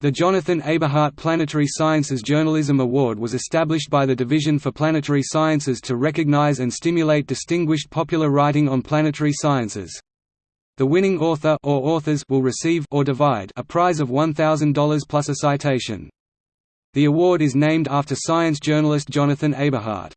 The Jonathan Eberhart Planetary Sciences Journalism Award was established by the Division for Planetary Sciences to recognize and stimulate distinguished popular writing on planetary sciences. The winning author or authors will receive or divide a prize of $1,000 plus a citation. The award is named after science journalist Jonathan Eberhart.